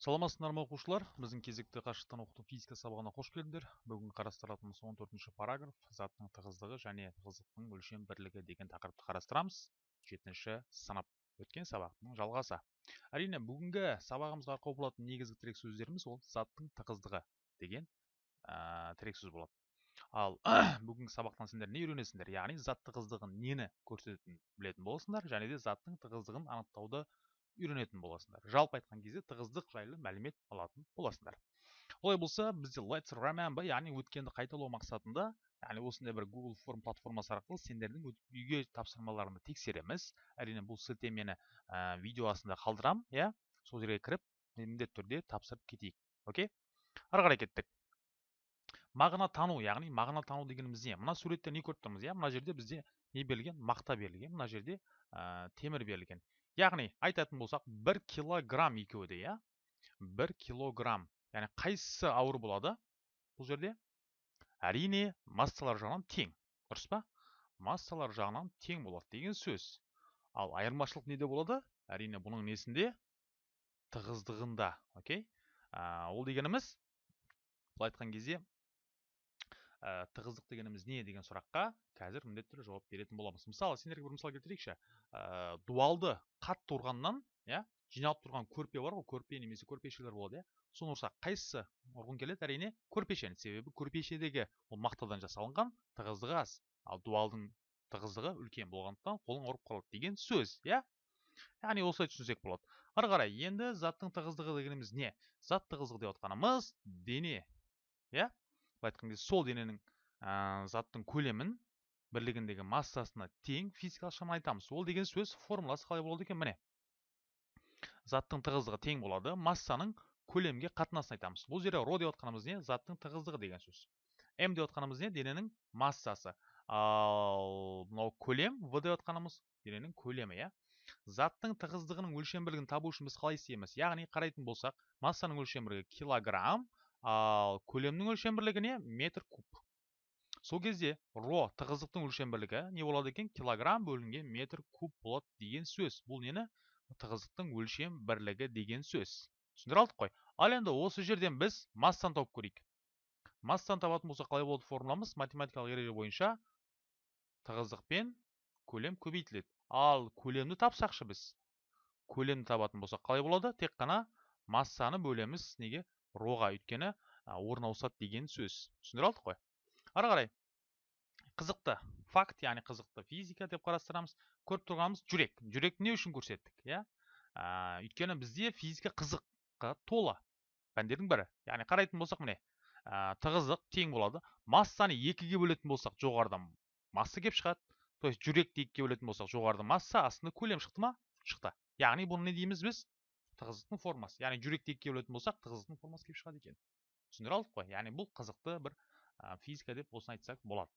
саламатсыздар ма оқушылар? Біздің кезекті қашықтан оқыту физика сабағына қош келдіңдер. Бүгін қарастыратынымыз 14 төртінші параграф заттың тығыздығы және тығыздықтың өлшем бірлігі деген тақырыпты қарастырамыз. Жетінші сынып. Өткен сабақтың жалғасы. Әрине бүгінгі сабағымызға арқау болатын негізгі тірек сөздеріміз ол заттың тығыздығы деген ә, тірек сөз болады. Ал бүгінгі сабақтан сендер не үйренесіңдер? Яғни зат тығыздығын нені көрсететінін білетін боласыңдар және де заттың тығыздығын анықтауды үйренетін боласыңдар жалпы айтқан кезде тығыздық жайлы мәлімет алатын боласыңдар олай болса бізде let's remember яғни өткенді қайталау мақсатында яғни осындай бір google форм платформасы арқылы сендердің үйге тапсырмаларыңды тексереміз. Әрине бұл сілтемені ә, видео астында қалдырамын иә? Сол жерге кіріп міндетті түрде тапсырып кетейік. Окей? Ары қарай кеттік. Мағына тану яғни мағына тану дегеніміз не? Мына суретте не көріп тұрмыз иә? Мына жерде бізде не берілген? Мақта берілген. Мына жерде ә, темір берілген. Яғни айтатын болсақ бір килограмм екеуі де иә? Бір килограмм. Яғни қайсысы ауыр болады бұл жерде? Әрине массалар жағынан тең. Дұрыс па? Массалар жағынан тең болады деген сөз. Ал айырмашылық неде болады? Әрине бұның несінде? Тығыздығында окей? Ол дегеніміз былай айтқан кезде ә, тығыздық дегеніміз не деген сұраққа қазір міндетті түрде жауап беретін боламыз. Мысалы сендерге бір мысал келтірейікші. Ә, дуалды қатты ұрғаннан иә жиналып тұрған көрпе бар ғой көрпе немесе көрпешелер болады иә. Соны ұрсақ қайсысы ұрғың келеді? Әрине көрпешені. Себебі көрпешедегі ол мақтадан жасалынған тығыздығы аз. Ал дуалдың тығыздығы үлкен болғандықтан қолың ұрып қалады деген сөз иә. Яғни осылай түсінсек болады. Ары қарай енді заттың тығыздығы дегеніміз не? Зат тығыздығы деп отқанымыз дене иә. Былай айтқан кезде сол дененің ә, заттың көлемін бірлігіндегі массасына тең физикалық шаманы айтамыз. Ол деген сөз формуласы қалай болады екен? Міне. Заттың тығыздығы тең болады массаның көлемге қатынасын айтамыз. Бұл жерде ро деп отқанымыз не? Заттың тығыздығы деген сөз. М деп отқанымыз не? Дененің массасы. Ал мынау көлем в деп отқанымыз дененің көлемі иә. Заттың тығыздығының өлшем бірлігін табу үшін біз қалай істейміз? Яғни қарайтын болсақ массаның өлшем бірлігі килограмм ал көлемнің өлшем бірлігі не? Метр куб. Сол кезде ро тығыздықтың өлшем бірлігі не болады екен? Килограмм бөлінген метр куб болады деген сөз. Бұл нені? Тығыздықтың өлшем бірлігі деген сөз. Түсіндіре алдық қой. Ал енді осы жерден біз массаны тауып көрейік. Массаны табатын болсақ қалай болады формуламыз? Математикалық ереже бойынша тығыздық пен көлем көбейтіледі. Ал көлемді тапсақшы біз? Көлемді табатын болсақ қалай болады? Тек қана массаны бөлеміз. Неге? Роға өйткені орын ауысады деген сөз. Түсіндіре алдық қой. Ары қарай қызықты факт яғни қызықты физика деп қарастырамыз. Көріп тұрғанымыз жүрек. Жүректі не үшін көрсеттік иә? Өйткені бізде физика қызыққа толы. Пәндердің бірі. Яғни қарайтын болсақ міне ә, тығыздық тең болады. Массаны екіге бөлетін болсақ жоғарыдан масса келіп шығады. То есть жүректі екіге бөлетін болсақ жоғарыда масса астында көлем шықты ма? Шықты. Яғни бұны не дейміз біз? Тығыздықтың формасы. Яғни жүректі екіге бөлетін болсақ тығыздықтың формасы келіп шығады екен. Түсіндіре алдық қой. Яғни бұл қызықты бір ә, физика деп осыны айтсақ болады.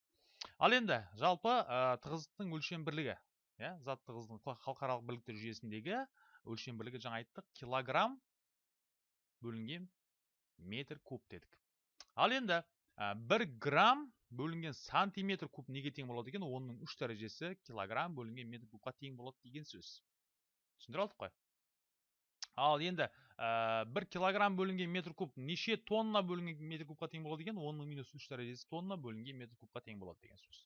Ал енді жалпы ә, тығыздықтың өлшем бірлігі иә зат тығыздығының халықаралық бірліктер жүйесіндегі өлшем бірлігі жаңа айттық килограмм бөлінген метр куб дедік. Ал енді ә, бір грамм бөлінген сантиметр куб неге тең болады екен? Оның үш дәрежесі килограмм бөлінген метр кубқа тең болады деген сөз. Түсіндіре алдық қой. Ал енді ә, бір килограмм бөлінген метр куб неше тонна бөлінген метр кубқа тең болады екен? Оның минус үш дәрежесі тонна бөлінген метр кубқа тең болады деген сөз.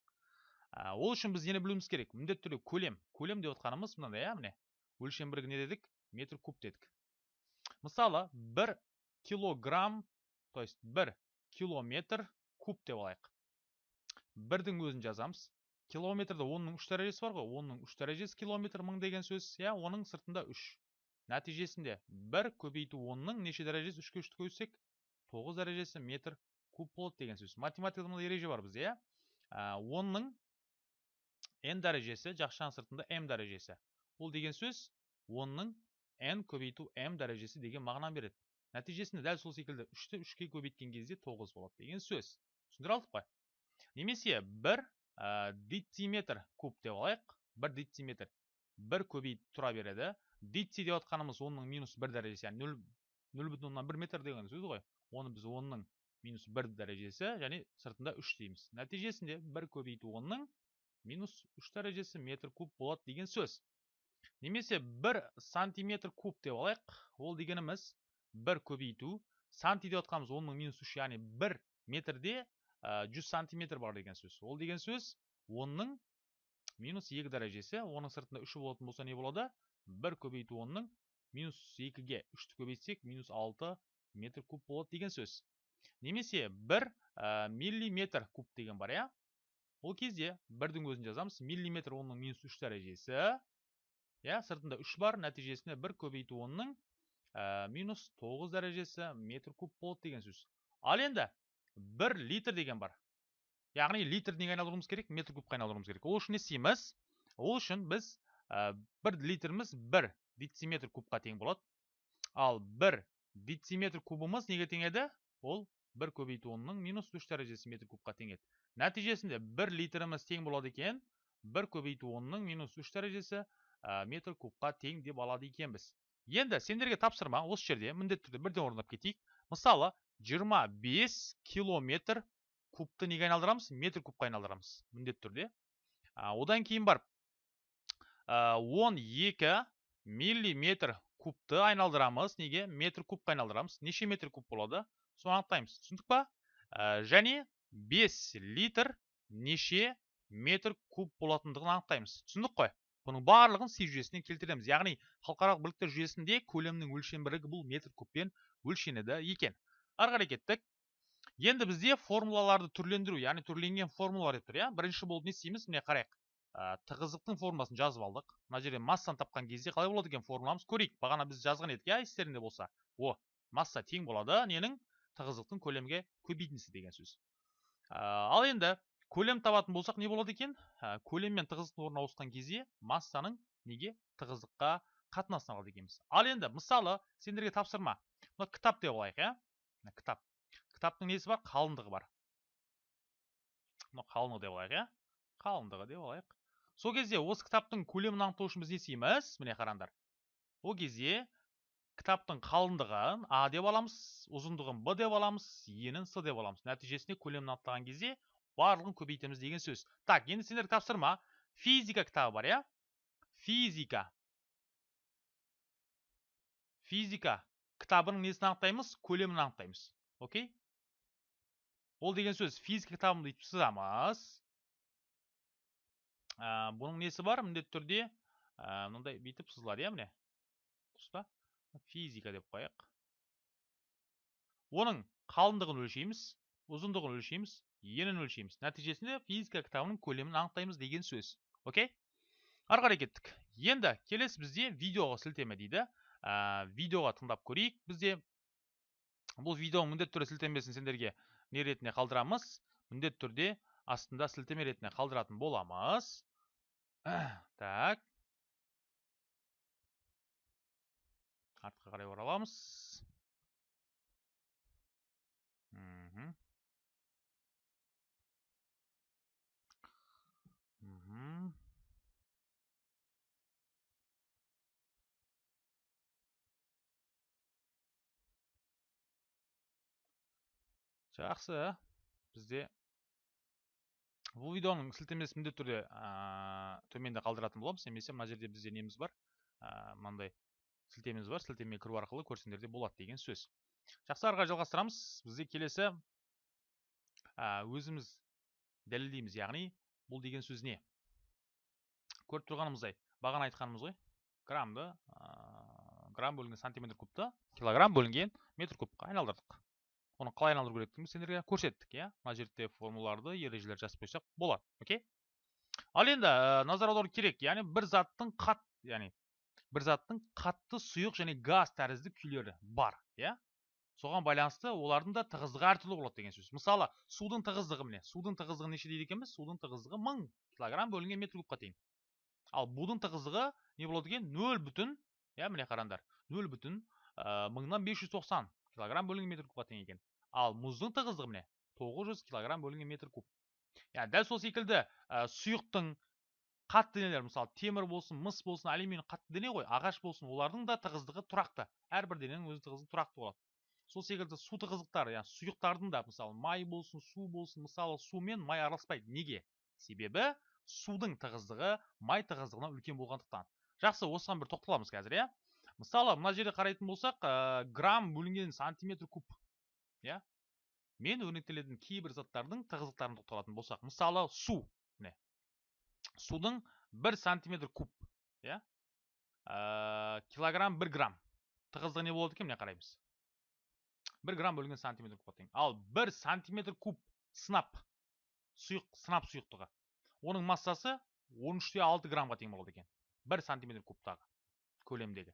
Ә, ол үшін біз нені білуіміз керек? Міндетті түрде көлем. Көлем деп отқанымыз мынандай иә міне өлшем бірлігі не дедік? Метр куб дедік. Мысалы бір килограмм то есть бір километр куб деп алайық. Бірдің өзін жазамыз. Километрде онның үш дәрежесі бар ғой. Онның үш дәрежесі километр мың деген сөз иә? Оның сыртында үш. Нәтижесінде бір көбейту онның неше дәрежесі үшке үшті көбейтсек тоғыз дәрежесі метр куб болады деген сөз. Математикада мынандай ереже бар бізде иә? Онның n дәрежесі жақшаның сыртында m дәрежесі. Бұл деген сөз онның n көбейту m дәрежесі деген мағына береді. Нәтижесінде дәл сол секілді үшті үшке көбейткен кезде тоғыз болады деген сөз. Түсіндіре алдық немесе бір ә, дециметр куб деп алайық. Бір дециметр. Бір көбейіп тұра береді. Дитси деп отқанымыз онның минус бір дәрежесі яғни нөл нөл бүтін оннан бір метр деген сөз ғой. Оны біз онның минус бір дәрежесі және сыртында үш дейміз. Нәтижесінде бір көбейту онның минус үш дәрежесі метр куб болады деген сөз. Немесе бір сантиметр куб деп алайық. Ол дегеніміз бір көбейту. Санти деп отқанымыз он мың минус үш яғни бір метрде жүз сантиметр бар деген сөз. Ол деген сөз онның минус екі дәрежесі. Оның сыртында үші болатын болса не болады? Бір көбейту онның минус екіге үшті көбейтсек минус алты метр куб болады деген сөз немесе бір ә, миллиметр куб деген бар иә ол кезде бірдің өзін жазамыз миллиметр оның минус үш дәрежесі иә сыртында үш бар нәтижесінде бір көбейту онның ә, минус тоғыз дәрежесі метр куб болады деген сөз ал енді бір литр деген бар яғни литр неге айналдыруымыз керек метр кубқа айналдыруымыз керек ол үшін не істейміз ол үшін біз бір литріміз бір дециметр кубқа тең болады. Ал бір дециметр кубымыз неге тең еді? Ол бір көбейту онның минус үш дәрежесі метр кубқа тең еді. Нәтижесінде бір литріміз тең болады екен бір көбейту онның минус үш дәрежесі ә, метр кубқа тең деп алады екенбіз. Енді сендерге тапсырма осы жерде міндетті түрде бірден орындап кетейік. Мысалы 25 километр кубты неге айналдырамыз? Метр кубқа айналдырамыз міндетті түрде. Ә, одан кейін барып ә, 12 миллиметр кубты айналдырамыз. Неге? Метр кубқа айналдырамыз. Неше метр куб болады? Соны анықтаймыз. Түсіндік па? Ә, және 5 литр неше метр куб болатындығын анықтаймыз. Түсіндік қой? Бұның барлығын си жүйесіне келтіреміз. Яғни халықаралық бірліктер жүйесінде көлемнің өлшем бірлігі бұл метр кубпен өлшенеді екен. Ары қарай кеттік. Енді бізде формулаларды түрлендіру яғни түрленген формулалар деп тұр иә? Бірінші болып не істейміз? Міне қарайық. Ә, тығыздықтың формуласын жазып алдық. Мына жерде массаны тапқан кезде қалай болады екен формуламыз? Көрейік. Бағана біз жазған едік иә естеріңде болса. О масса тең болады ненің? Тығыздықтың көлемге көбейтіндісі деген сөз. Ал енді көлем табатын болсақ не болады екен? Көлем мен тығыздықтың орнына ауысқан кезде массаның неге тығыздыққа қатынасын алады екенбіз. Ал енді мысалы сендерге тапсырма. Мына кітап деп алайық иә? Кітап. Кітаптың несі бар? Қалыңдығы бар. Мына қалыңдығы деп алайық иә? Қалыңдығы деп алайық. Сол кезде осы кітаптың көлемін анықтау үшін біз не істейміз? міне қараңдар. Ол кезде кітаптың қалыңдығын а деп аламыз ұзындығын б деп аламыз енін с деп аламыз. Нәтижесінде көлемін анықтаған кезде барлығын көбейтеміз деген сөз. Так енді сендерге тапсырма. Физика кітабы бар иә? Физика. Физика кітабының несін анықтаймыз? Көлемін анықтаймыз. Окей? Ол деген сөз. Физика кітабын деп сызамыз бұның несі бар міндетті түрде ә, мынандай бүйтіп сызылады иә міне дұрыс па физика деп қояйық оның қалыңдығын өлшейміз ұзындығын өлшейміз енін өлшейміз нәтижесінде физика кітабының көлемін анықтаймыз деген сөз окей ары қарай кеттік енді келесі бізде видеоға сілтеме дейді видеоға тыңдап көрейік бізде бұл видеоның міндетті түрде сілтемесін сендерге не ретінде қалдырамыз міндетті түрде астында сілтеме ретінде қалдыратын боламыз так. Артқа қарай ораламыз жақсы бізде бұл видеоның сілтемесін міндетті түрде төменде қалдыратын боламыз. Немесе мына жерде бізде неміз бар мынандай сілтемеміз бар. Сілтемеге кіру арқылы көрсеңдер де болады деген сөз. Жақсы ары қарай жалғастырамыз. Бізде келесі өзіміз дәлелдейміз яғни бұл деген сөз не? Көріп тұрғанымыздай бағана айтқанымыз ғой. Граммды грамм бөлінген сантиметр кубты килограмм бөлінген метр кубқа айналдырдық. Оны қалай айналдыру керектігін сендерге көрсеттік иә мына жерде формулаларды ережелер жазып қойсақ болады окей ал енді назар аудару керек яғни бір заттың қат яғни бір заттың қатты сұйық және газ тәрізді күйлері бар иә соған байланысты олардың да тығыздығы әртүрлі болады деген сөз мысалы судың тығыздығы міне судың тығыздығы неше дейді екенбіз судың тығыздығы мың килограмм бөлінген метр кубқа тең ал будың тығыздығы не болады екен нөл бүтін иә міне қараңдар нөл бүтін мыңнан бес жүз тоқсан килограмм бөлінген метр кубқа тең екен ал мұздың тығыздығы міне тоғыз жүз килограмм бөлінген метр куб. Яғни дәл сол секілді сұйықтың қатты денелер мысалы темір болсын мыс болсын алюминий қатты дене ғой ағаш болсын олардың да тығыздығы тұрақты. Әрбір дененің өз тығыздығы тұрақты болады. Сол секілді су тығыздықтары яғни сұйықтардың да мысалы май болсын су болсын мысалы су мен май араласпайды. Неге? Себебі судың тығыздығы май тығыздығынан үлкен болғандықтан. Жақсы осыған бір тоқталамыз қазір иә. Мысалы мына жерде қарайтын болсақ ә, грамм бөлінген сантиметр куб. Иә? мен өрнектелетін кейбір заттардың тығыздықтарын тоқталатын болсақ мысалы су міне. Судың бір сантиметр куб иә? Ә, килограмм бір грамм. Тығыздығы не болады екен міне қараймыз. Бір грамм бөлінген сантиметр куб тең ал бір сантиметр куб сынап сұйық сынап сұйықтығы оның массасы 13 алты граммға тең болады екен. Бір сантиметр кубтағы көлемдегі.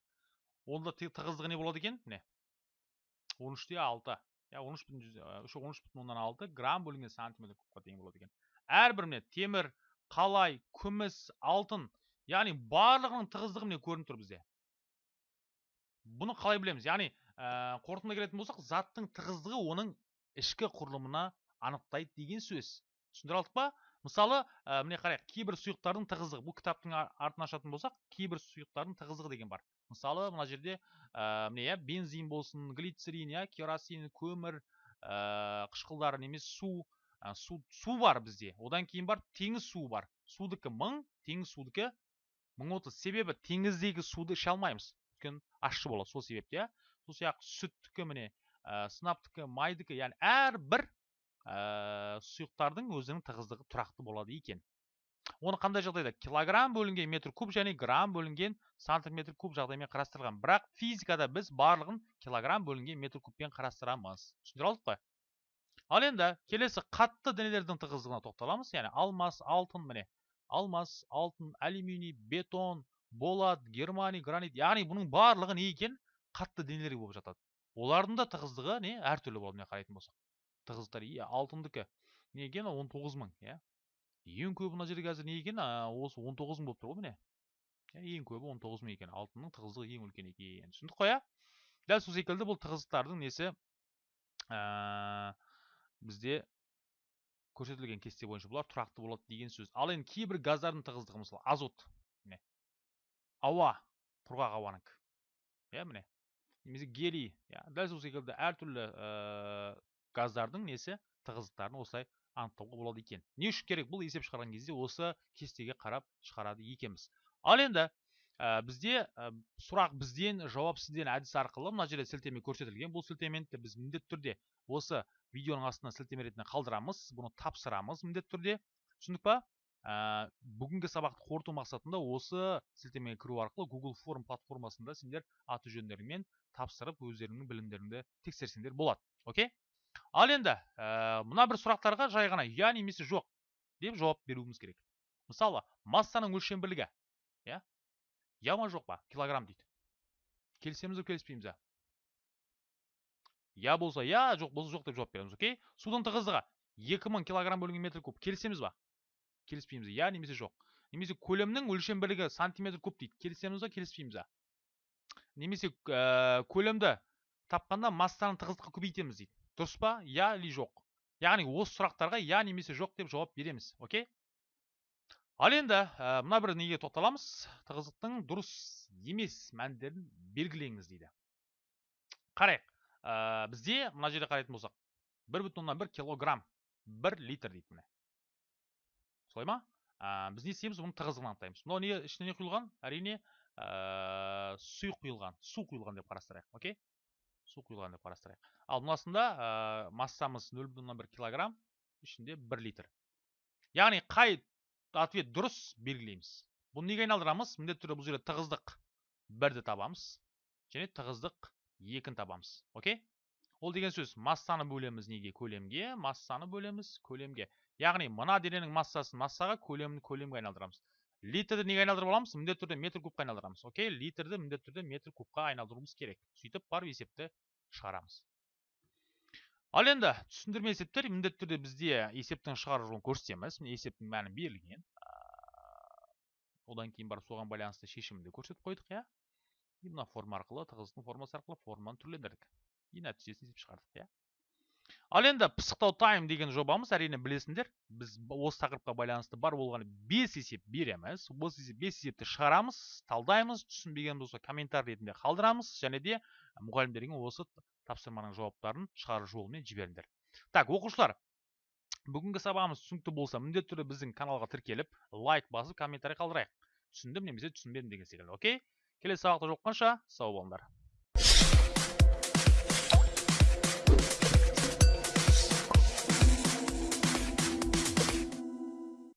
Онда тығыздығы не болады екен міне? он үште алты. Иә он үш бүтін он үш бүтін оннан алты грамм бөлінген сантиметр кубқа тең болады екен әрбір міне темір қалай күміс алтын яғни барлығының тығыздығы міне көрініп тұр бізде бұны қалай білеміз яғни ә, қорытынды келетін болсақ заттың тығыздығы оның ішкі құрылымына анықтайды деген сөз түсіндіре алдық па мысалы ә, міне қарайық кейбір сұйықтардың тығыздығы бұл кітаптың артын ашатын болсақ кейбір сұйықтардың тығыздығы деген бар мысалы мына жерде ә, міне иә бензин болсын глицерин иә керосин көмір ә, қышқылдар немесе су ә, су су бар бізде. Одан кейін бар теңіз суы бар. Судікі мың теңіз судікі мың отыз. Себебі теңіздегі суды іше алмаймыз. Өйткені ащы болады сол себепті иә. Сол сияқты сүттікі міне ә, сынаптікі майдікі яғни әрбір ә, сұйықтардың өзінің тығыздығы тұрақты болады екен. Оны қандай жағдайда? килограмм бөлінген метр куб және грамм бөлінген сантиметр куб жағдаймен қарастырған бірақ физикада біз барлығын килограмм бөлінген метр кубпен қарастырамыз. Түсіндіре алдық қой? Ал енді келесі қатты денелердің тығыздығына тоқталамыз. Яғни алмас алтын міне алмас алтын алюминий бетон болат германий гранит яғни бұның барлығы не екен? қатты денелер болып жатады. Олардың да тығыздығы не? әртүрлі болады мына қарайтын болсақ. Тығыздықтар иә алтындікі. Не екен? он тоғыз мың иә. Ең көбі мына жерде қазір не екен осы он тоғыз мың болып тұр ғой міне ең көбі он тоғыз мың екен алтынның тығыздығы ең үлкен екен түсіндік қой иә дәл сол секілді бұл тығыздықтардың несі ә, бізде көрсетілген кесте бойынша бұлар тұрақты болады деген сөз ал енді кейбір газдардың тығыздығы мысалы азот ауа құрғақ ауанікі иә міне немесе гелий иә дәл сол секілді әртүрлі ә, газдардың несі тығыздықтарын осылай анықтауға болады екен. Не үшін керек? Бұл есеп шығарған кезде осы кестеге қарап шығарады екенбіз. Ал енді ә, бізде ә, сұрақ бізден жауап сізден әдісі арқылы мына жерде сілтеме көрсетілген. Бұл сілтемені біз міндетті түрде осы видеоның астына сілтеме ретінде қалдырамыз бұны тапсырамыз міндетті түрде. Түсіндік па? Ә, бүгінгі сабақты қорыту мақсатында осы сілтемеге кіру арқылы Google Form платформасында сендер аты жөндеріңмен тапсырып өздеріңнің білімдеріңді тексерсеңдер болады. Окей? Ал енді ә, мына бір сұрақтарға жай ғана я немесе жоқ деп жауап беруіміз керек. Мысалы массаның өлшем бірлігі иә? Я ма жоқ па килограмм дейді. Келісеміз бе келіспейміз ба я болса я жоқ болса жоқ деп жауап береміз окей? Судың тығыздығы 2000 килограмм бөлінген метр куб. Келісеміз ба? Келіспейміз. Иә немесе жоқ немесе көлемнің өлшем бірлігі сантиметр куб дейді. Келісеміз ба келіспейміз ба немесе ә, көлемді тапқанда массаның тығыздыққа көбейтеміз дейді. Дұрыс па? Иә или жоқ? Яғни осы сұрақтарға иә немесе жоқ деп жауап береміз окей? Ал енді ә, мына бір неге тоқталамыз. Тығыздықтың дұрыс емес мәндерін белгілеңіз дейді. Қарайық. Бізде мына жерде қарайтын болсақ бір бүтін оннан бір килограмм бір литр дейді міне. Солай ма? Біз не істейміз? Бұның тығыздығын анықтаймыз мынау не ішіне не құйылған? Әрине ә, сұйық құйылған су құйылған деп қарастырайық окей? Су құйылған деп қарастырайық. Ал мынасында ә, массамыз нөл бүтін оннан бір килограмм ішінде бір литр. Яғни қай ответ дұрыс белгілейміз. Бұны неге айналдырамыз? Міндетті түрде бұл жерде тығыздық бірді табамыз және тығыздық екіні табамыз. Окей ол деген сөз массаны бөлеміз неге? Көлемге. Массаны бөлеміз көлемге. Яғни мына дененің массасын массаға көлемін көлемге айналдырамыз. Литрді неге айналдырып аламыз міндетті түрде метр кубқа айналдырамыз окей литрді міндетті түрде метр кубқа айналдыруымыз керек сөйтіп барып есепті шығарамыз ал енді түсіндірме есептер міндетті түрде бізде есептің шығару жолын көрсетеміз міне есептің мәні берілген одан кейін барып соған байланысты шешімді көрсетіп қойдық иә и мына форма арқылы тығыздықтың формасы арқылы форманы түрлендірдік и нәтижесін есеп шығардық иә ал енді пысықтау тайм деген жобамыз әрине білесіңдер біз осы тақырыпқа байланысты бар болғаны бес есеп береміз осы бес есепті шығарамыз талдаймыз түсінбеген болса комментарий ретінде қалдырамыз және де мұғалімдерге осы тапсырманың жауаптарын шығару жолымен жіберіңдер. Так оқушылар бүгінгі сабағымыз түсінікті болса міндетті түрде біздің каналға тіркеліп лайк басып комментарий қалдырайық. Түсіндім немесе түсінбедім деген секілді окей? Келесі сабақта жолыққанша сау болыңдар.